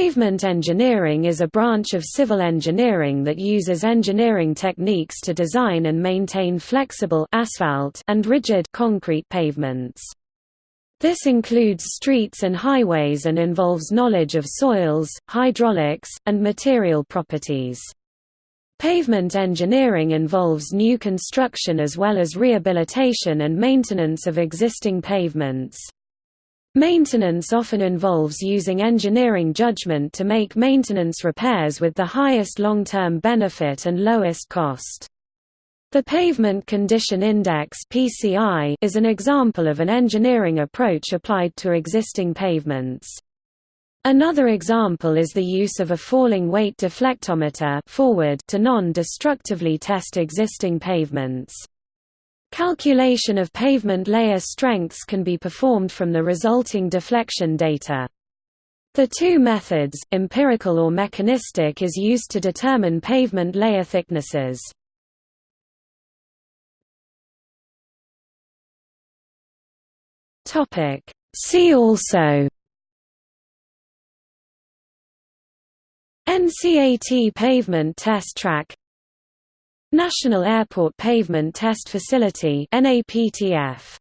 Pavement engineering is a branch of civil engineering that uses engineering techniques to design and maintain flexible asphalt and rigid concrete pavements. This includes streets and highways and involves knowledge of soils, hydraulics, and material properties. Pavement engineering involves new construction as well as rehabilitation and maintenance of existing pavements. Maintenance often involves using engineering judgment to make maintenance repairs with the highest long-term benefit and lowest cost. The Pavement Condition Index (PCI) is an example of an engineering approach applied to existing pavements. Another example is the use of a falling weight deflectometer forward to non-destructively test existing pavements. Calculation of pavement layer strengths can be performed from the resulting deflection data. The two methods, empirical or mechanistic is used to determine pavement layer thicknesses. See also NCAT pavement test track National Airport Pavement Test Facility NAPTF